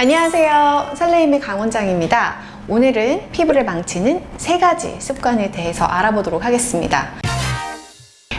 안녕하세요. 설레임의 강원장입니다. 오늘은 피부를 망치는 세 가지 습관에 대해서 알아보도록 하겠습니다.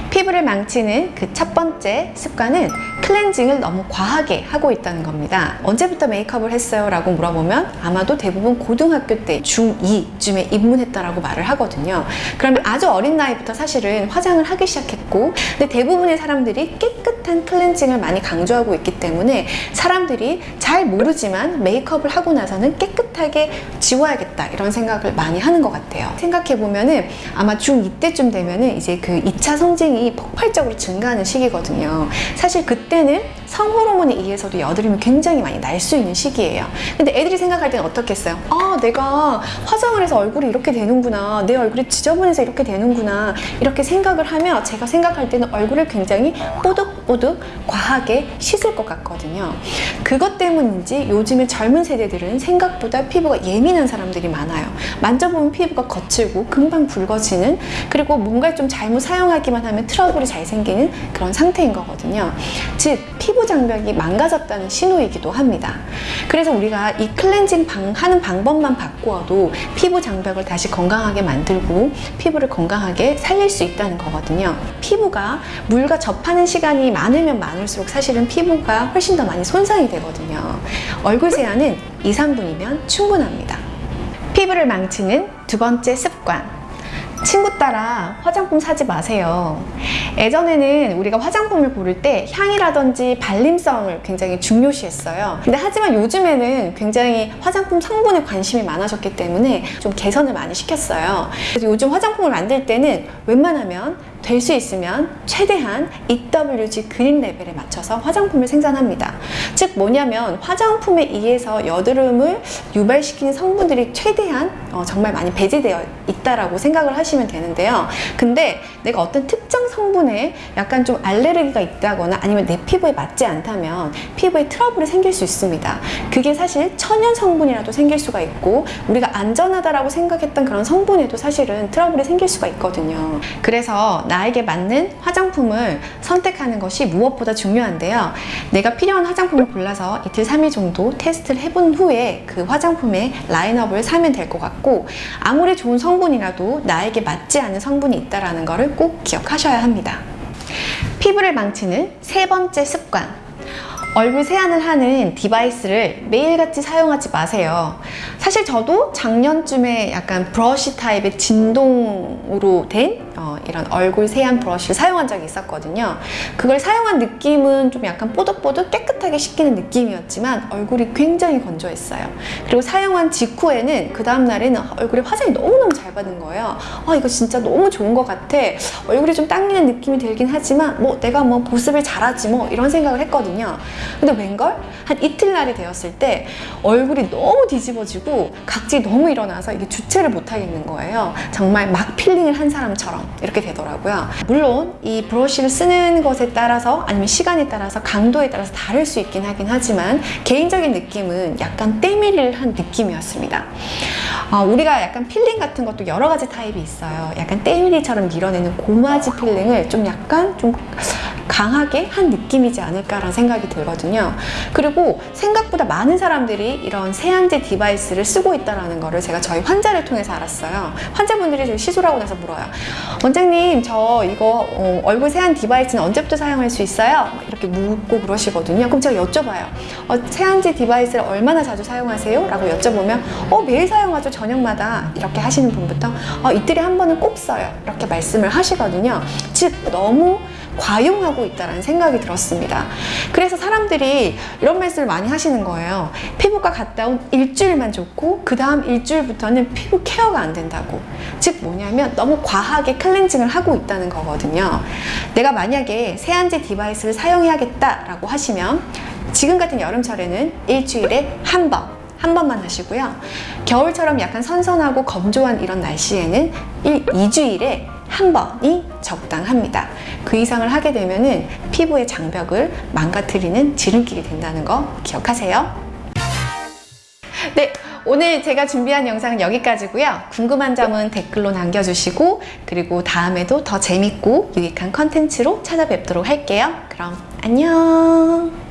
피부를 망치는 그 첫 번째 습관은 클렌징을 너무 과하게 하고 있다는 겁니다. 언제부터 메이크업을 했어요? 라고 물어보면 아마도 대부분 고등학교 때 중2쯤에 입문했다라고 말을 하거든요. 그러면 아주 어린 나이부터 사실은 화장을 하기 시작했고 근데 대부분의 사람들이 깨끗한 클렌징을 많이 강조하고 있기 때문에 사람들이 잘 모르지만 메이크업을 하고 나서는 깨끗하게 지워야겠다 이런 생각을 많이 하는 것 같아요. 생각해보면 은 아마 중2 때쯤 되면 은 이제 그 2차 성징이 폭발적으로 증가하는 시기거든요. 사실 그때 는 성호르몬에 의해서도 여드름이 굉장히 많이 날 수 있는 시기예요. 근데 애들이 생각할 때는 어떻겠어요? 아, 내가 화장을 해서 얼굴이 이렇게 되는구나. 내 얼굴이 지저분해서 이렇게 되는구나. 이렇게 생각을 하며 제가 생각할 때는 얼굴을 굉장히 뽀득뽀득 과하게 씻을 것 같거든요. 그것 때문인지 요즘에 젊은 세대들은 생각보다 피부가 예민한 사람들이 많아요. 만져보면 피부가 거칠고 금방 붉어지는 그리고 뭔가를 좀 잘못 사용하기만 하면 트러블이 잘 생기는 그런 상태인 거거든요. 즉 피부 장벽이 망가졌다는 신호이기도 합니다. 그래서 우리가 이 클렌징 방, 하는 방법만 바꾸어도 피부 장벽을 다시 건강하게 만들고 피부를 건강하게 살릴 수 있다는 거거든요. 피부가 물과 접하는 시간이 많으면 많을수록 사실은 피부가 훨씬 더 많이 손상이 되거든요. 얼굴 세안은 2, 3분이면 충분합니다. 피부를 망치는 두 번째 습관. 친구 따라 화장품 사지 마세요. 예전에는 우리가 화장품을 고를 때 향이라든지 발림성을 굉장히 중요시했어요. 근데 하지만 요즘에는 굉장히 화장품 성분에 관심이 많아졌기 때문에 좀 개선을 많이 시켰어요. 그래서 요즘 화장품을 만들 때는 웬만하면 될 수 있으면 최대한 EWG 그린 레벨에 맞춰서 화장품을 생산합니다. 즉 뭐냐면 화장품에 의해서 여드름을 유발시키는 성분들이 최대한 어, 정말 많이 배제되어 있다라고 생각을 하시면 되는데요. 근데 내가 어떤 특정 성분에 약간 좀 알레르기가 있다거나 아니면 내 피부에 맞지 않다면 피부에 트러블이 생길 수 있습니다. 그게 사실 천연 성분이라도 생길 수가 있고 우리가 안전하다라고 생각했던 그런 성분에도 사실은 트러블이 생길 수가 있거든요. 그래서 나에게 맞는 화장품을 선택하는 것이 무엇보다 중요한데요. 내가 필요한 화장품을 골라서 이틀, 3일 정도 테스트를 해본 후에 그 화장품의 라인업을 사면 될 것 같고 아무리 좋은 성분이라도 나에게 맞지 않은 성분이 있다는 것을 꼭 기억하셔야 합니다. 피부를 망치는 세 번째 습관 얼굴 세안을 하는 디바이스를 매일같이 사용하지 마세요. 사실 저도 작년쯤에 약간 브러쉬 타입의 진동으로 된 어, 이런 얼굴 세안 브러쉬를 사용한 적이 있었거든요. 그걸 사용한 느낌은 좀 약간 뽀득뽀득 깨끗하게 씻기는 느낌이었지만 얼굴이 굉장히 건조했어요. 그리고 사용한 직후에는 그 다음날에는 얼굴에 화장이 너무너무 잘 받은 거예요. 아 이거 진짜 너무 좋은 것 같아. 얼굴이 좀 당기는 느낌이 들긴 하지만 뭐 내가 뭐 보습을 잘하지 뭐 이런 생각을 했거든요. 근데 웬걸? 한 이틀날이 되었을 때 얼굴이 너무 뒤집어지고 각질이 너무 일어나서 이게 주체를 못하겠는 거예요. 정말 막 필링을 한 사람처럼 이렇게 되더라고요. 물론 이 브러쉬를 쓰는 것에 따라서 아니면 시간에 따라서 강도에 따라서 다를 수 있긴 하긴 하지만 개인적인 느낌은 약간 때밀이를 한 느낌이었습니다. 어, 우리가 약간 필링 같은 것도 여러 가지 타입이 있어요. 약간 때밀이처럼 밀어내는 gommage 필링을 좀 약간 좀 강하게 한 느낌이지 않을까라는 생각이 들거든요. 그리고 생각보다 많은 사람들이 이런 세안제 디바이스를 쓰고 있다는 거를 제가 저희 환자를 통해서 알았어요. 환자분들이 시술하고 나서 물어요. 원장님 저 이거 어, 얼굴 세안 디바이스는 언제부터 사용할 수 있어요? 이렇게 묻고 그러시거든요. 그럼 제가 여쭤봐요. 어, 세안제 device를 얼마나 자주 사용하세요? 라고 여쭤보면 어, 매일 사용하죠. 저녁마다 이렇게 하시는 분부터 어, 이틀에 한 번은 꼭 써요. 이렇게 말씀을 하시거든요. 즉 너무 과용하고 있다는 생각이 들었습니다. 그래서 사람들이 이런 말씀을 많이 하시는 거예요. 피부과 갔다 온 일주일만 좋고 그 다음 일주일부터는 피부 케어가 안 된다고. 즉 뭐냐면 너무 과하게 클렌징을 하고 있다는 거거든요. 내가 만약에 세안제 디바이스를 사용해야겠다 라고 하시면 지금 같은 여름철에는 일주일에 한 번, 한 번만 하시고요. 겨울처럼 약간 선선하고 건조한 이런 날씨에는 1, 2주일에 한 번이 적당합니다. 그 이상을 하게 되면 피부의 장벽을 망가뜨리는 지름길이 된다는 거 기억하세요. 네, 오늘 제가 준비한 영상은 여기까지고요. 궁금한 점은 댓글로 남겨주시고 그리고 다음에도 더 재밌고 유익한 컨텐츠로 찾아뵙도록 할게요. 그럼 안녕!